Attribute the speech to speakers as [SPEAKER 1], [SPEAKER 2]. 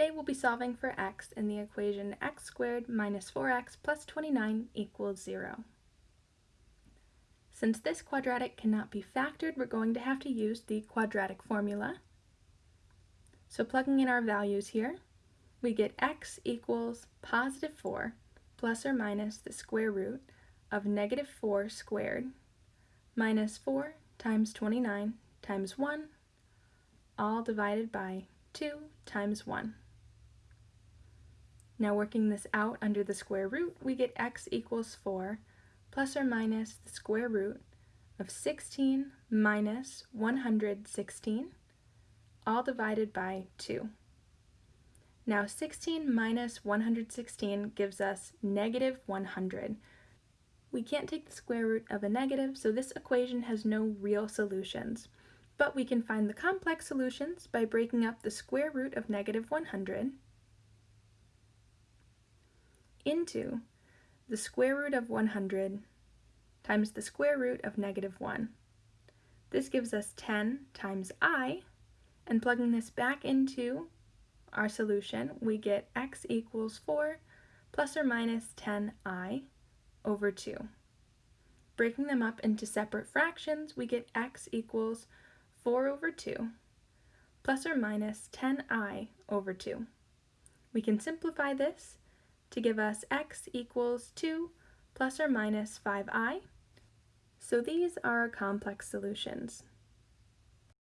[SPEAKER 1] Today we'll be solving for x in the equation x squared minus 4x plus 29 equals 0. Since this quadratic cannot be factored, we're going to have to use the quadratic formula. So plugging in our values here, we get x equals positive 4 plus or minus the square root of negative 4 squared minus 4 times 29 times 1 all divided by 2 times 1. Now working this out under the square root, we get x equals 4 plus or minus the square root of 16 minus 116, all divided by 2. Now 16 minus 116 gives us negative 100. We can't take the square root of a negative, so this equation has no real solutions but we can find the complex solutions by breaking up the square root of negative 100 into the square root of 100 times the square root of negative 1. This gives us 10 times i, and plugging this back into our solution, we get x equals 4 plus or minus 10i over 2. Breaking them up into separate fractions, we get x equals 4 over 2 plus or minus 10i over 2. We can simplify this to give us x equals 2 plus or minus 5i. So these are complex solutions.